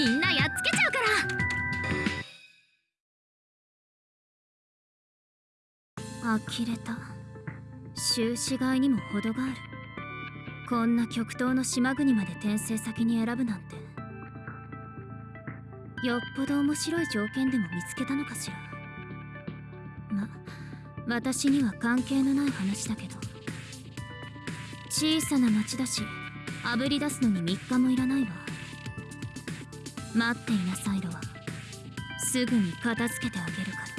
みんなやっつけちゃうから。呆れた。終始外にも程がある。こんな極東の島国まで転生先に選ぶなんて。よっぽど面白い条件でも見つけたのかしら。ま私には関係のない話だけど。小さな町だしあぶり出すのに3日もいらないわ。待っていなさいロはすぐに片付けてあげるから。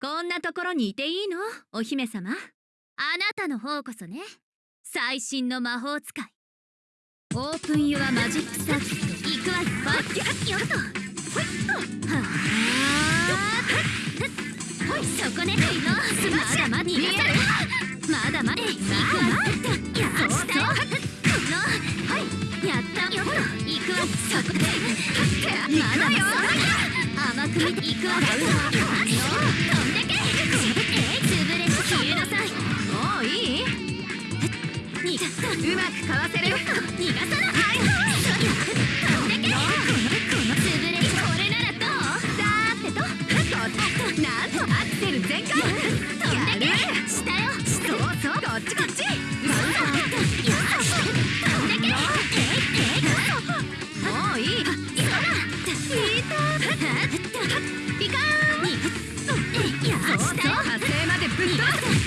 こんなところにいていいの？お姫様？あなたの方こそね。最新の魔法使い。オープンユアマジックサーキット行くわよ。よっとほいっと。はあほいそこねまだまだ逃がさまだまだ行くわよそこいやったよほら行くわそこでまだまだ甘く見て行くわよ飛んでけ潰れ消えなさい？もういい逃がさうまくかわせる。逃がさなはいセル全開。飛んでけ下よそうそうこっちこっち飛んでけもういいそらいいとピカーンそうそう火星までぶっ飛ばす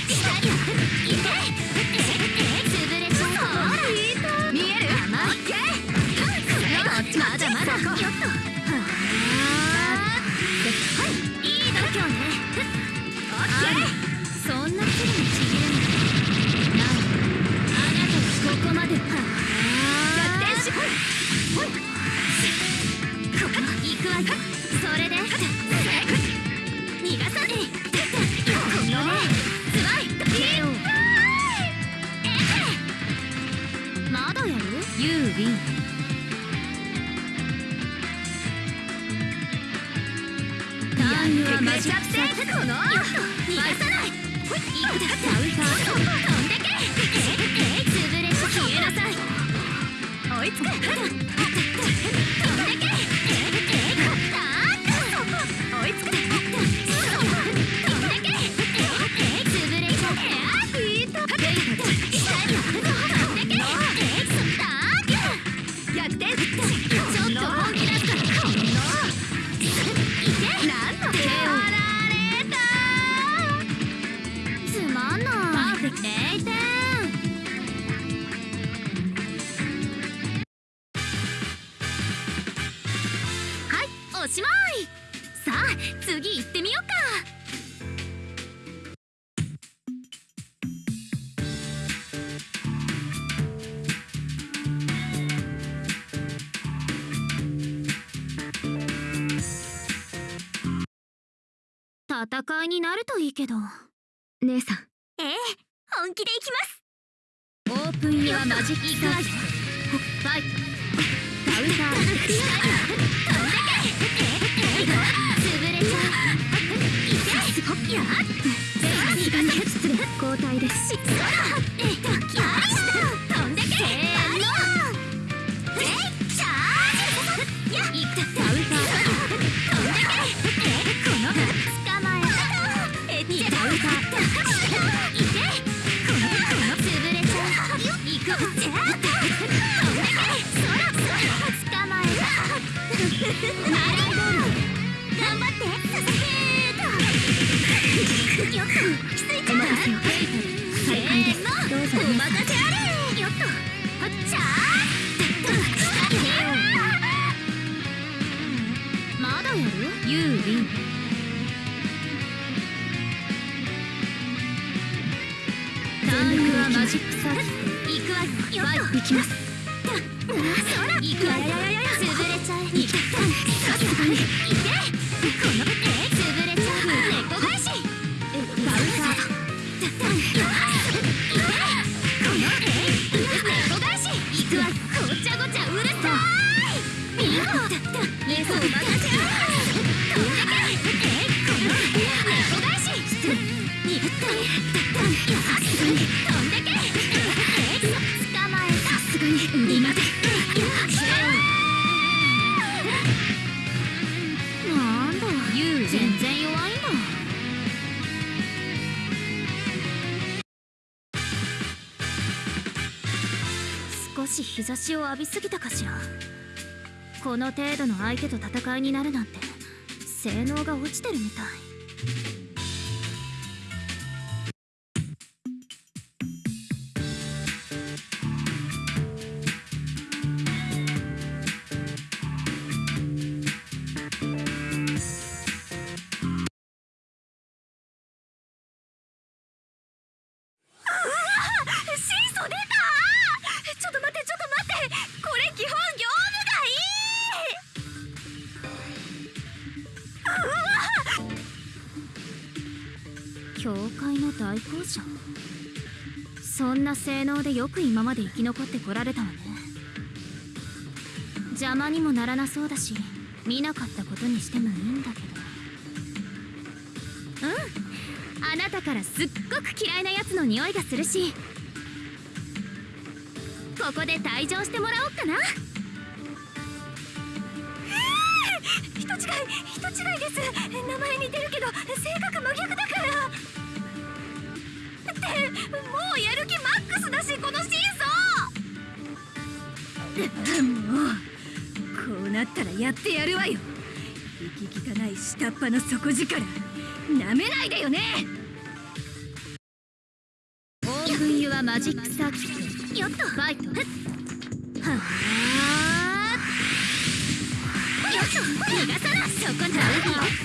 いになるといいけど。姉さん。ええ本気で行きます。オープンユアマジックサファイトダウンター飛ん。でけ潰れちゃういけやっ交代ですきます。行くわよ潰れちゃえ日差しを浴びすぎたかしら。この程度の相手と戦いになるなんて性能が落ちてるみたい。性能でよく今まで生き残ってこられたわね。邪魔にもならなそうだし見なかったことにしてもいいんだけど。うんあなたからすっごく嫌いなやつの匂いがするしここで退場してもらおっかな。やってやるわよ。息汚い下っ端の底力。なめないでよね。オープンユアマジックサーキット。よっとファイトはあよっと逃がさなそこな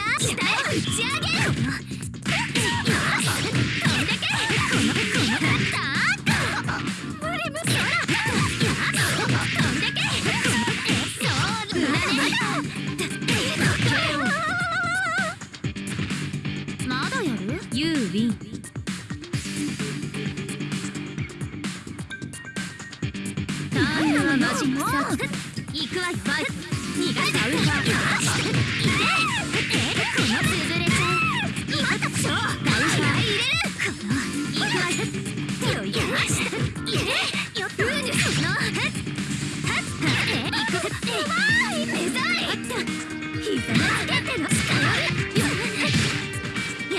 や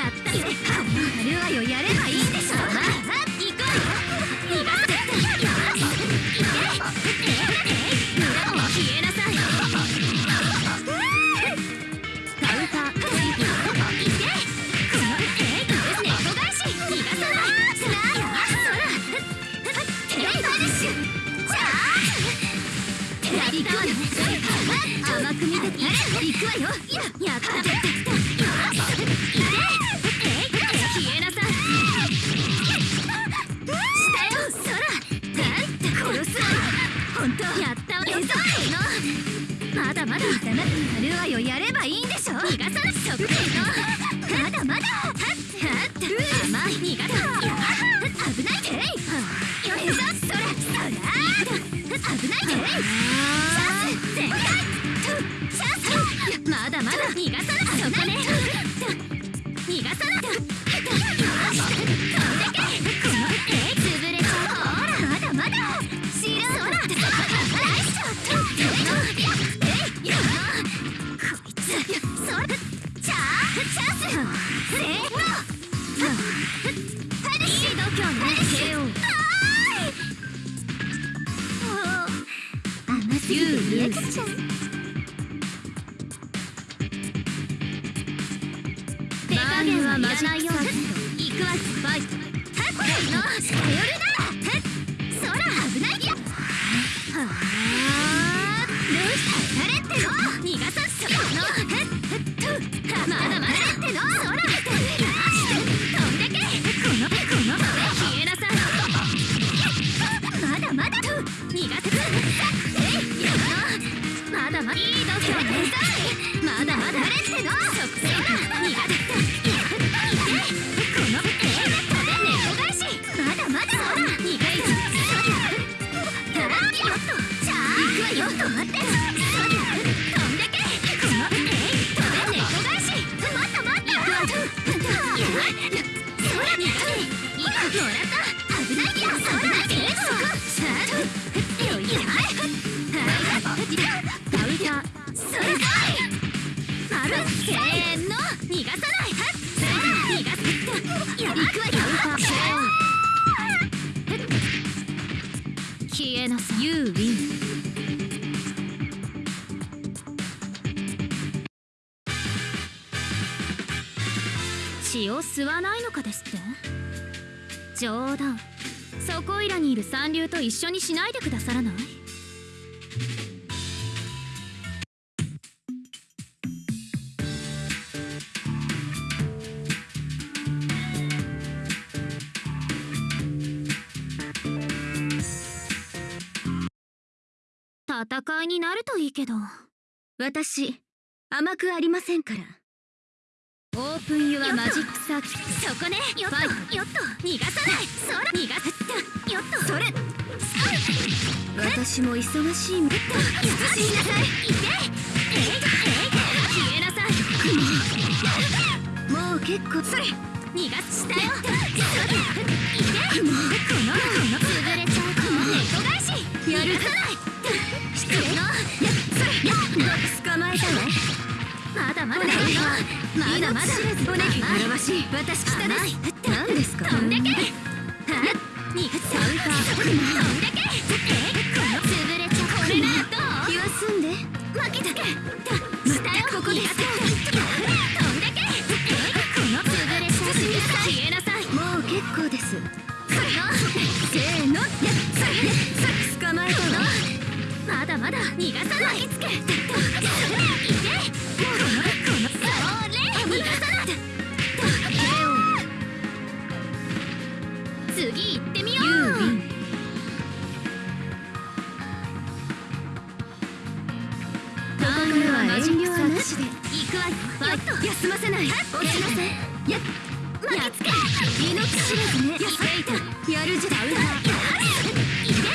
ったねやるわよやれば危ないてチャンス全開まだまだ逃がさなそこね逃がさなよし飛んでけこのえ潰れちゃうほらまだ。まだ知らんそらナイスショットえいよこいつそらチャーチャンスせーのハリー度胸ね KO 甘すぎて見えちゃう血を吸わないのかですって？冗談。そこいらにいる三流と一緒にしないでくださらない？戦いになるといいけど。私甘くありませんから。オープンユアマジックサーキット。そこね。よっとよっと逃がさない。そら逃がすよっとそれ。私も忙しい。んだ慎みなさいいけえいえい消えなさいもう結構それ逃がすした。よいけもうこのこの潰れちゃうこの猫返しやる逃がさない失礼のやそれや捕まえた。わまだまだお願いまだまだお願い甘いわしい私北甘いです何ですか飛んでけはっにサウター飛んでけこの潰れちゃこれならどう気は済んで負けたけしたよここです飛んでけこの潰れちゃう消えなさいもう結構ですこのせーの捕まえたわまだまだ逃がさない。つけ遠慮はなしで行くわよファイト休ませない落ちなさいや巻きつけ命知らずねやっやるじゃんい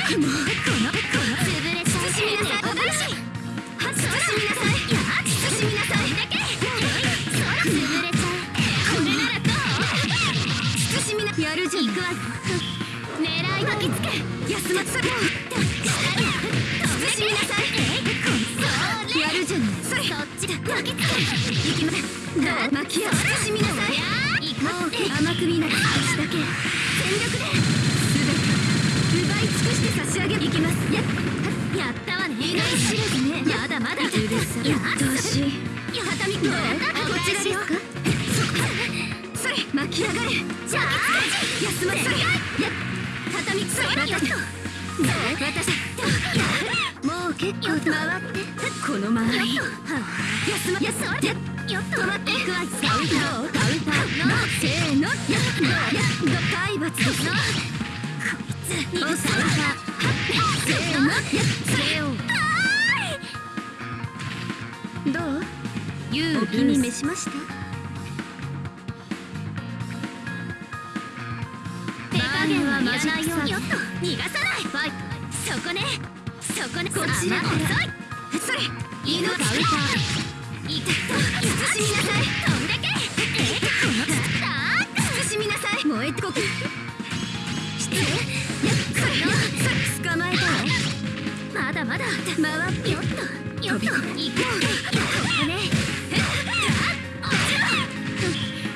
けもうこのこの潰れちゃう慎みなさい猫返しは慎みなさいや慎みなさいだけそら潰れちゃうこれならどう慎みなやるじゃん行くわよ狙い巻きつけ休ませろますどう巻きや慎みなさいいくもう甘く見ない少しだけ全力で全て奪い尽くして差し上げ行きますややったわね。命知らずねまだまだうるさいやどうしやはたみどうこちらですかそれ巻き上がれじゃあ休ませろや畳それ私私もう結構回ってこの周りよっ休まやそれよっと止まっていくわカウターカウンターのせーのやどやど体罰ですの逃がさおさら。せーのやせよどうユお気に召しました手加減はマジックサーキット逃がさないファイトそこねそこねこちら甘い遅いそれ命命いけ慎みなさい飛んでけえこのだ慎みなさい燃えてこく失礼やそれよそれ捕まえたわまだまだ回ってよっとよっと行こうここね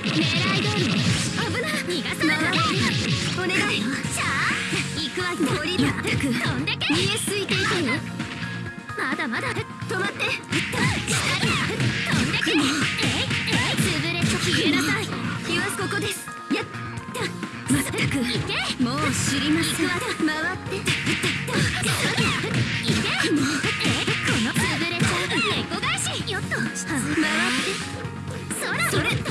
狙い通りね危ない逃がさない回ってお願い。しゃあ行くわ。よ鳥だったく飛んでけ。見えすいていてよまだまだ止まって。飛んでけ。えいえい潰れちゃ消えなさい。ここです。やった。まったく。もう知りません。回って。いけ。もうえこの潰れちゃう。猫返しよっと回って。そらそれと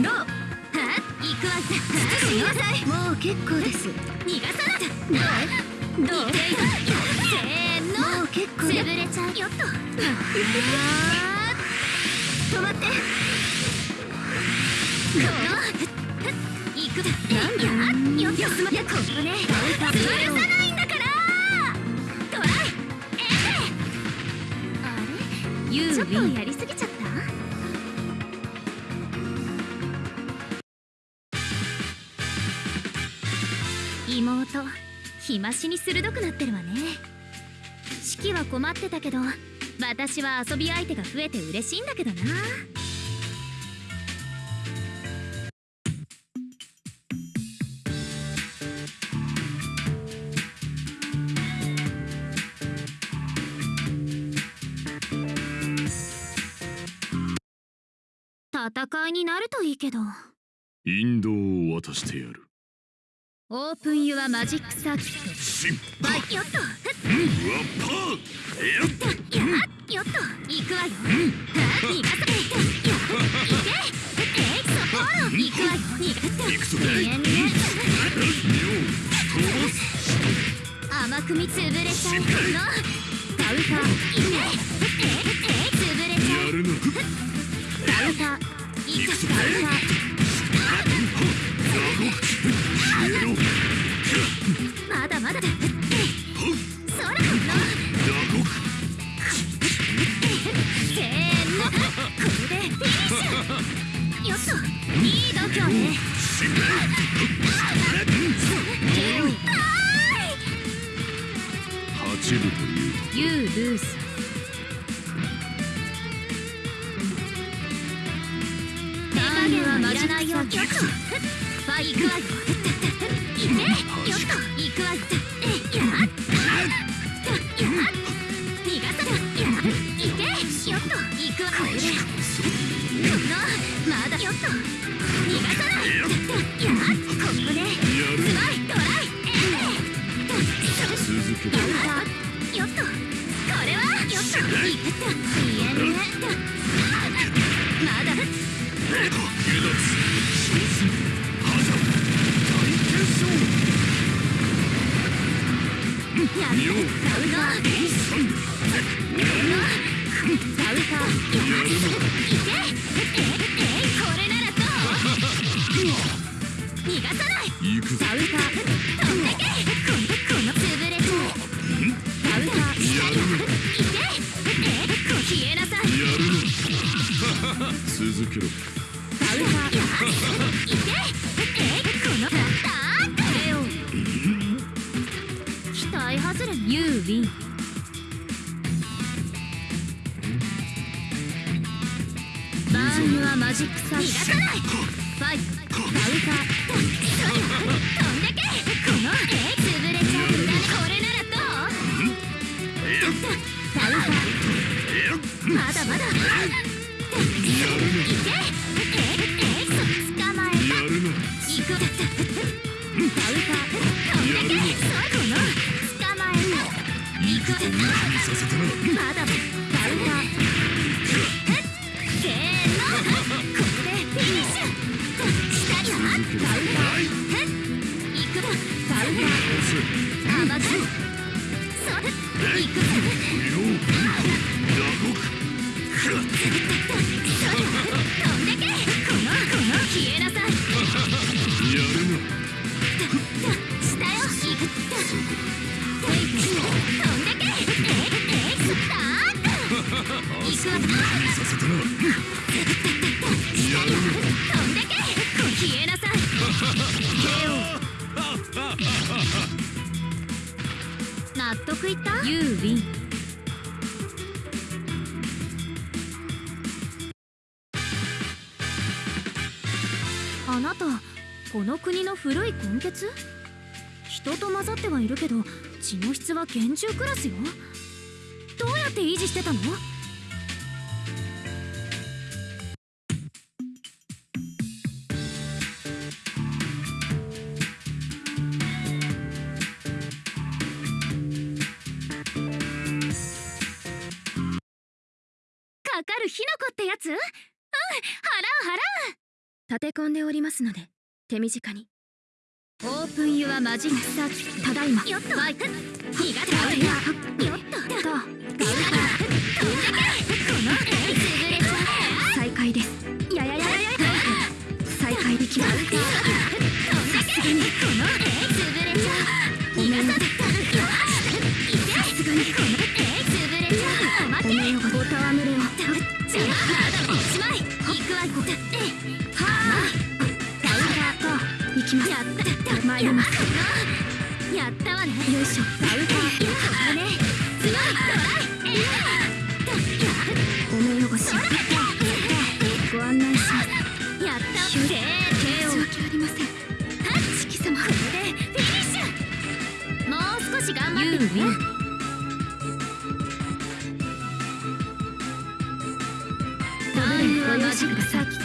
どうは？行くわ。慎みなさいもう結構です。逃がさない。どう？どう？せーのもう結構れちゃうよっと止まって。この行くなんだ？やよっと休まやここね。潰さないんだから。トライ。えあれ？ユちょっとやりすぎちゃった？妹日増しに鋭くなってるわね四季は困ってたけど私は遊び相手が増えて嬉しいんだけどな。戦いになるといいけど。引導を渡してやる。オープンユアマジックサーキット。シンはいよっとワッパーやっやっよっと行くわよ。は逃がさないや行け。えいそころ行くわよ。逃が行くぞ。見え見え。妙飛ばす甘く見潰れちゃうの。カウンターいけええ潰れちゃう。やるなカウンター。いくカウンターまだまだだ。そらのせーのこれでフィニッシュよっと。いい度胸ね八部というユールース手加減はいらないよ。よっとファイ行くわよいけよっと行くわよえやっやっ逃がさないやっいけよっと行くわこれでこのまだ。よっと逃がさないやっここでスマイトライえ続けカウンターよっとこれはよっといったいえねまだ下続けろれユー。ビンバー。ンユアマジックサー。逃がさないファイトカウンター。飛んでけこのえ潰れちゃうんだねこれならどうカウンター。まだまだいけええそ捕まえた行くカウター。た行く見させたなまだ。カウンターせーのここでフィニッシュ下にはカウンター行くぞカウンター甘くそれ行くぞ妙打獄得いったユーウィンあなたこの国の古い根血？人と混ざってはいるけど血の質は厳重クラスよ。どうやって維持してたの？立て込んでおりますので手短に。オープンユアマジックサーキットただいま。よっとバイク苦手だよよっとと飛んでけこのえ潰れちゃう再開ですややややや再開できます。飛んでけこのえ潰れちゃう逃がさずよしいけさすがにこのおめよごおたわむれをしまい行くわよきます。やった参ります。やったわねよいしょダウターあれす。ごいトライえおめよごしご案内します。やったひゅせー申し訳ありませんタッチ貴様これでフィニッシュもう少し頑張ってねダブルご用心ください行き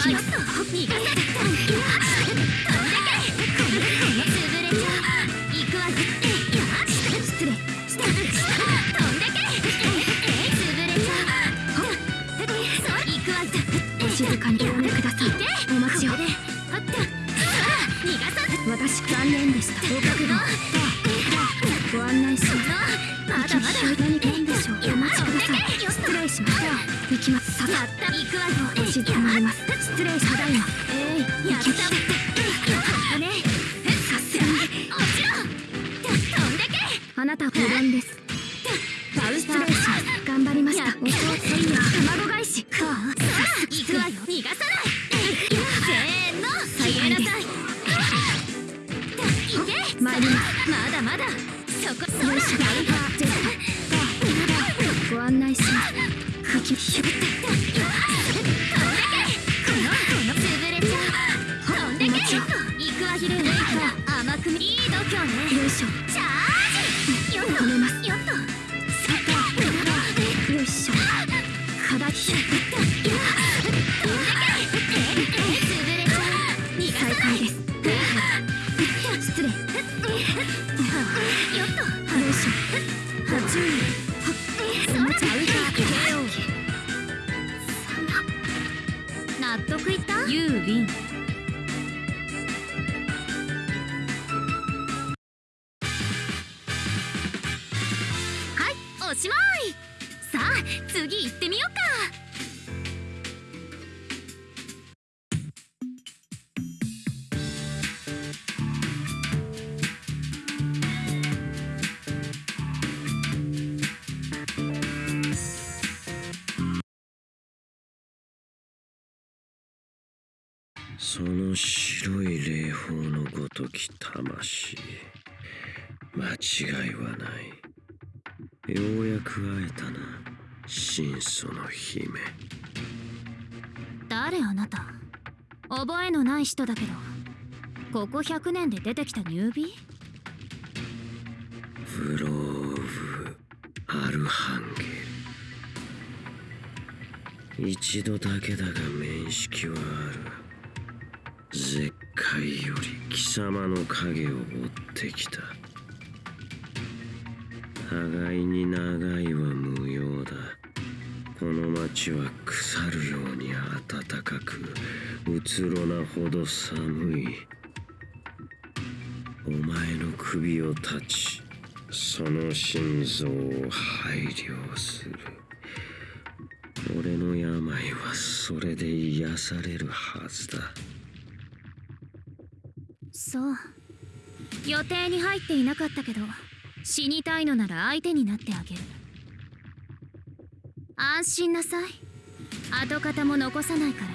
静かにくださいお待ちを。私残念でした。ご覚悟ご案内します。まだまだ。何かいいでしょうお待ちください失礼します行きますさやった行くわよお静かになります失礼しただいまえいやったわねさすがに落ちろ飛んでけあなた無論ですダウン失礼します頑張りましたやっお父さんや卵返しそら行くわよ逃がさないせーの消えないいけ参りますまだ。まだそこそら甘く見いい度胸ね。よいしょ。チャージ。よめますその白い霊峰のごとき魂。間違いはない。ようやく会えたな真祖の姫。誰あなた？覚えのない人だけど。ここ100年で出てきたニュービー？フローブ・アルハンゲル。一度だけだが面識はある絶海より貴様の影を追ってきた。互いに長いは無用だ。この町は腐るように暖かくうつろなほど寒い。お前の首を断ちその心臓を配慮する。俺の病はそれで癒されるはずだ。そう。予定に入っていなかったけど死にたいのなら相手になってあげる。安心なさい。跡形も残さないから。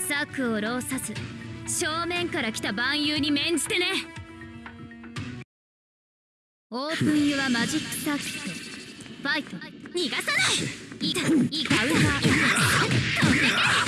策を浪さず正面から来た万有に免じてね。オープンユアマジックサーキット。ファイト。逃がさない。いかいか。うか飛んでけ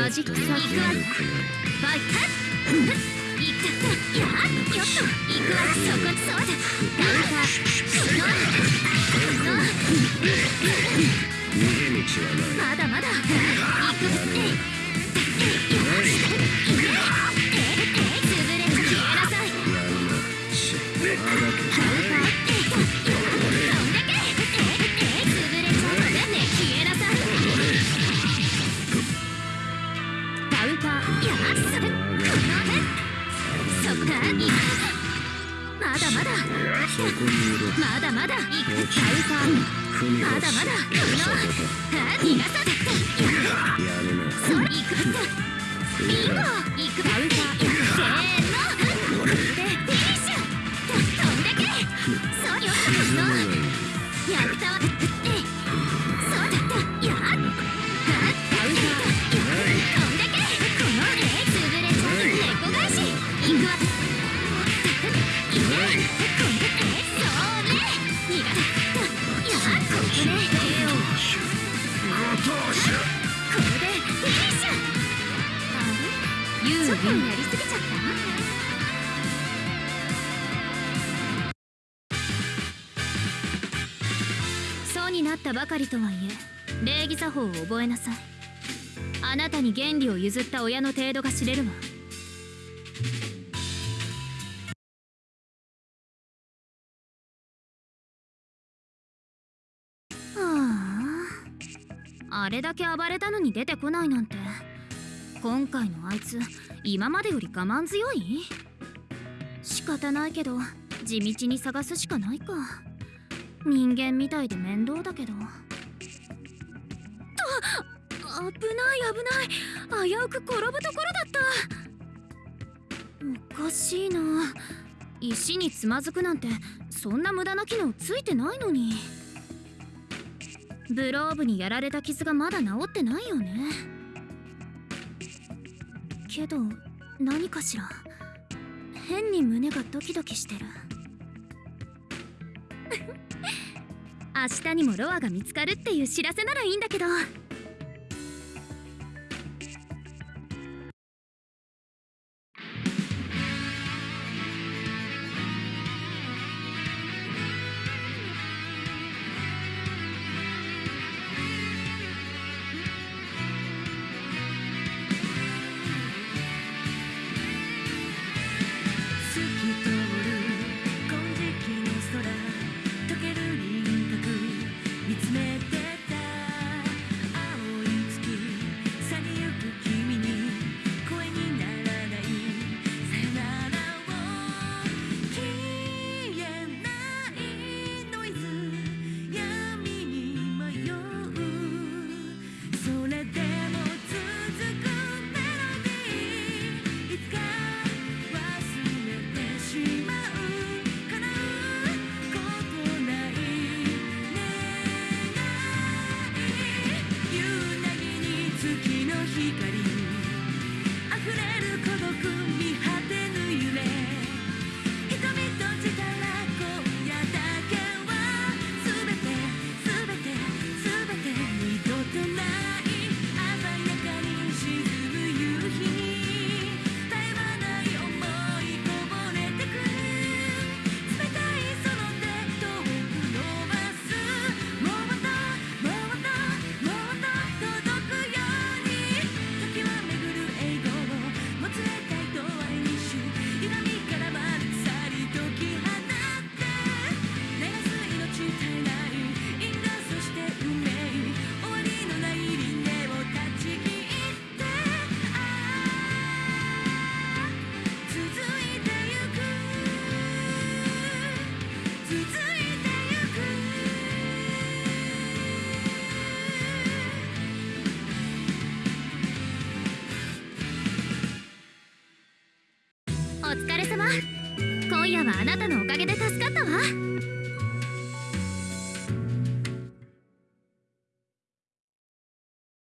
マジックサークル悪くないファイトいったやっよっと行くわそこそうだカウンターの逃げ道はないまだまだ行くえいえいえ潰れ消えなさいまだまだけそこにいろまだまだ。行くカウンター踏み越しまだまだこの外あ逃がさせだやるな。それ行くビンゴ行くカウンターせりとはいえ礼儀作法を覚えなさい。あなたに原理を譲った親の程度が知れるわ。はあ。あれだけ暴れたのに出てこないなんて。今回のあいつ今までより我慢強い？仕方ないけど地道に探すしかないか。人間みたいで面倒だけど。危ない危ない危うく転ぶところだった。おかしいな。石につまずくなんてそんな無駄な機能ついてないのに。ブローブにやられた傷がまだ治ってないよね。けど何かしら。変に胸がドキドキしてる。明日にもロアが見つかるっていう知らせならいいんだけど。